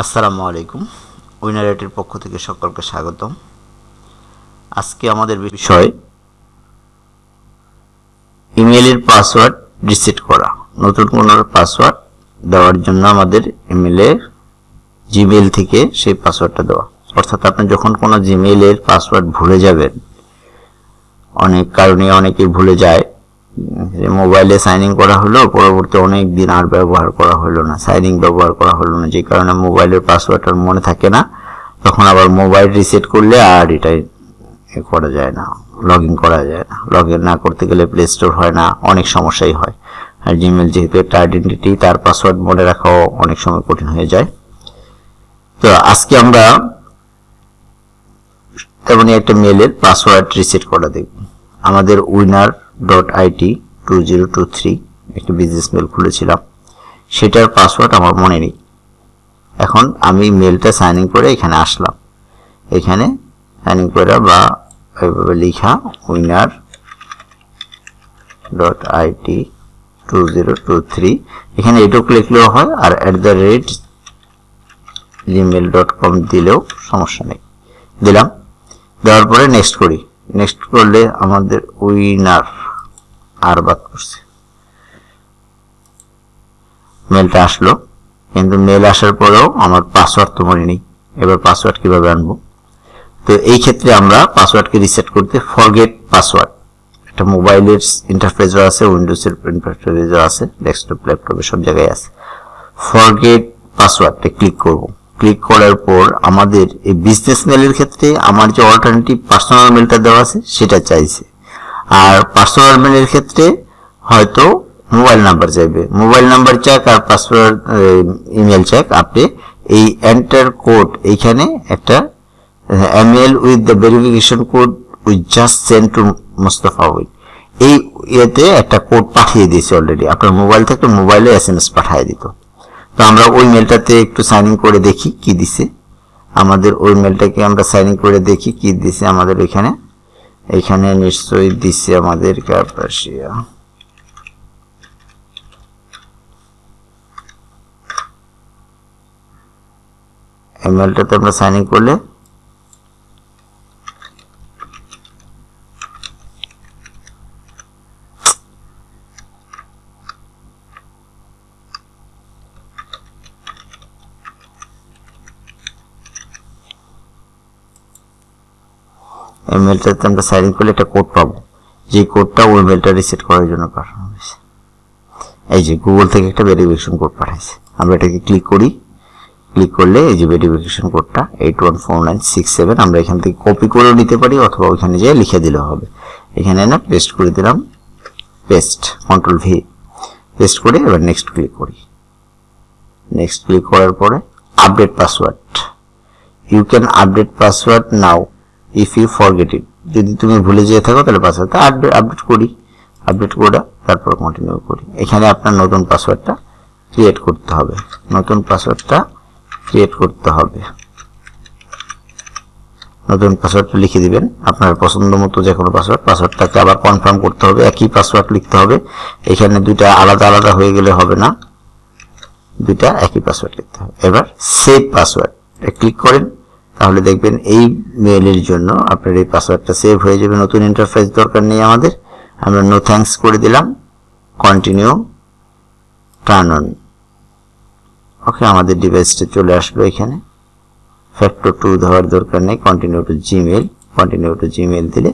আসসালামু আলাইকুম। উইনারেটের পক্ষ থেকে সকলকে স্বাগতম। আজকে আমাদের বিষয় ইমেলের পাসওয়ার্ড রিসেট করা। নতুন কোনো পাসওয়ার্ড দেওয়ার জন্য আমাদের ইমেলে জিমেল থেকে সেই পাসওয়ার্ডটা দেওয়া। অর্থাৎ আপনি যখন কোনো জিমেলের পাসওয়ার্ড ভুলে যাবেন, অনেক কারণে অনেকে ভুলে যায় যে মোবাইলে সাইন ইন করা হলো, পরবর্তী অনেক দিন আর ব্যবহার করা হলো না সাইন ইন ব্যবহার করা হলো না, যে কারণে মোবাইলের পাসওয়ার্ড আর মনে থাকে না। তখন আবার মোবাইল রিসেট করলে আর এটাই করা যায় না লগ ইন করা যায় না। লগ ইন না করতে গেলে প্লে স্টোর হয় না, অনেক সমস্যাই হয়। আর জিমেল যেহেতু একটা আইডেন্টিটি তার পাসওয়ার্ড মনে রাখাও অনেক সময় কঠিন হয়ে যায়। তো আজকে আমরা তেমনই একটা মেলের পাসওয়ার্ড রিসেট করা দেখব। আমাদের winner dot IT two zero two three একটি বিজনেস মেল খুলেছিলাম। সেটার পাসওয়ার্ড আমার মনে নেই। এখন আমি মেলটা সাইন ইন করে এখানে আসলাম। এখানে সাইন ইন করে বা এইভাবে লিখা winner dot IT two zero two three এখানে এটুকু লিখলেও হয় আর at the rate Gmail dot com দিলেও সমস্যা নেই। দিলাম। দেওয়ার পরে নেক্সট করি। নেক্সট করলে আমাদের উইনার আর বাদ করছে। মেলটা আসলো, কিন্তু মেল আসার পরেও আমার পাসওয়ার্ড তো মনে নেই। এবার পাসওয়ার্ড কীভাবে আনব? তো এই ক্ষেত্রে আমরা পাসওয়ার্ডকে রিসেট করতে ফরগেট পাসওয়ার্ড একটা মোবাইলের ইন্টারফেসও আছে উইন্ডোজের ইন্টারফেসও আছে ডেস্কটপ ল্যাপটপে সব জায়গায় আছে। ফরগেট পাসওয়ার্ডে ক্লিক করব। ক্লিক করার পর আমাদের এই বিজনেস মেলের ক্ষেত্রে আমার যে অল্টারনেটিভ পার্সোনাল মেলটা দেওয়া আছে, সেটা চাইছে। আর পাসওয়ার্ড মেলের ক্ষেত্রে হয়তো মোবাইল নাম্বার চাইবে। মোবাইল নাম্বার চাক আর পাসওয়ার্ড ইমেল চাক আপনি এই এন্টার কোড এইখানে একটা email with the verification code with just send to Mustafa with এই ইয়েতে একটা কোড পাঠিয়ে দিয়েছে অলরেডি আপনার মোবাইল থেকে মোবাইলে এস এম এস পাঠিয়ে দিত। তো আমরা ওই মেলটাতে একটু সাইন ইন করে দেখি কি দিছে। আমাদের ওই মেলটাকে আমরা সাইন ইন করে দেখি কি দিছে আমাদের ওইখানে। এখানে নিশ্চয়ই দিচ্ছে আমাদের ক্যাপাসিয়া এমএলটা তো আমরা সাইন ইন করলে এই মেলটাতে আমরা সাইন ইন করলে একটা কোড পাবো। যে কোডটা ওই মেলটা রিসেট করার জন্য পাঠানো হয়েছে। এই যে গুগল থেকে একটা ভেরিফিকেশন কোড পাঠাইছে। আমরা এটাকে ক্লিক করি। ক্লিক করলে এই যে ভেরিফিকেশন কোডটা eight one four nine six seven আমরা এখান থেকে কপি করেও নিতে পারি অথবা ওইখানে যেয়ে লিখে দিলে হবে। এখানে না পেস্ট করে দিলাম। পেস্ট কন্ট্রোল ভি পেস্ট করে এবার নেক্সট ক্লিক করি। নেক্সট ক্লিক করার পরে update password you can update password now if you forget it যদি তুমি ভুলে যেয়ে থাকো, তাহলে পাসওয়ার্ডটা আপডেট আপডেট করি। আপডেট করে তারপর কন্টিনিউ করি। এখানে আপনার নতুন পাসওয়ার্ডটা ক্রিয়েট করতে হবে। নতুন পাসওয়ার্ডটা ক্রিয়েট করতে হবে। নতুন পাসওয়ার্ডটা লিখে দিবেন। আপনার পছন্দ মতো যে কোনো পাসওয়ার্ড পাসওয়ার্ডটাকে আবার কনফার্ম করতে হবে। একই পাসওয়ার্ড লিখতে হবে। এখানে দুইটা আলাদা আলাদা হয়ে গেলে হবে না। দুইটা একই পাসওয়ার্ড লিখতে হবে। এবার সেভ পাসওয়ার্ড ক্লিক করেন। তাহলে দেখবেন এই মেইলের জন্য আপনার এই পাসওয়ার্ডটা সেভ হয়ে যাবে। নতুন ইন্টারফেস দরকার নেই আমাদের। আমরা নো থ্যাঙ্কস করে দিলাম। কন্টিনিউ টার্ন অন ওকে আমাদের ডিভাইসটা চলে আসলো এখানে। ফ্যাক্টর টু দেওয়ার দরকার নেই। Continue to Gmail continue to Gmail দিলে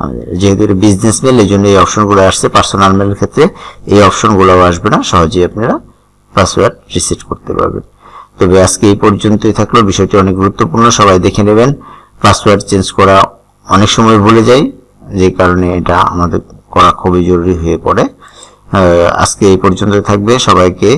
আমাদের যেহেতু এটা বিজনেস মেল এই জন্য এই অপশনগুলো আসছে পার্সোনাল মেলের ক্ষেত্রে। এই অপশনগুলোও আসবে না। সহজেই আপনারা পাসওয়ার্ড রিসেট করতে পারবেন। তবে আজকে এই পর্যন্তই থাকল। বিষয়টি অনেক গুরুত্বপূর্ণ, সবাই দেখে নেবেন। পাসওয়ার্ড চেঞ্জ করা অনেক সময় ভুলে যাই, যে কারণে এটা আমাদের করা খুবই জরুরি হয়ে পড়ে। আজকে এই পর্যন্ত থাকবে। সবাইকে